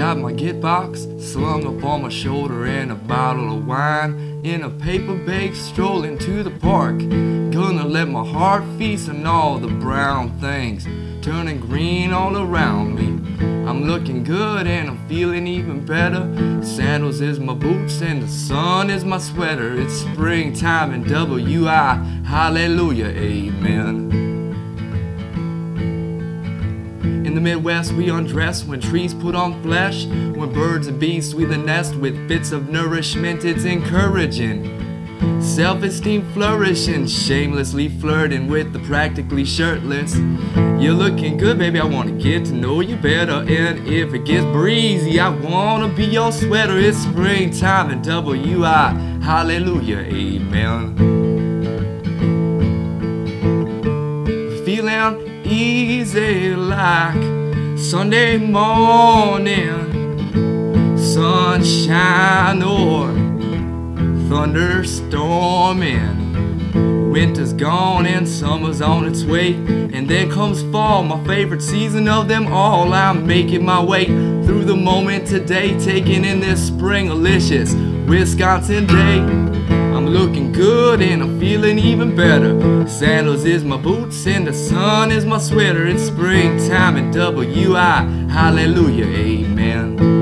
Got my git box slung up on my shoulder and a bottle of wine in a paper bag strolling to the park. Gonna let my heart feast on all the brown things turning green all around me. I'm looking good and I'm feeling even better. Sandals is my boots and the sun is my sweater. It's springtime in WI. Hallelujah, amen. The Midwest, we undress when trees put on flesh. When birds and bees sweep the nest with bits of nourishment, it's encouraging. Self esteem flourishing, shamelessly flirting with the practically shirtless. You're looking good, baby. I wanna get to know you better. And if it gets breezy, I wanna be your sweater. It's springtime in WI. Hallelujah, amen. Feeling easy like Sunday morning, sunshine or thunderstorming. Winter's gone and summer's on its way, and then comes fall, my favorite season of them all. I'm making my way through the moment today, taking in this spring delicious Wisconsin day. I'm looking good and I'm feeling even better. Sandals is my boots and the sun is my sweater. It's springtime in WI. Hallelujah, amen.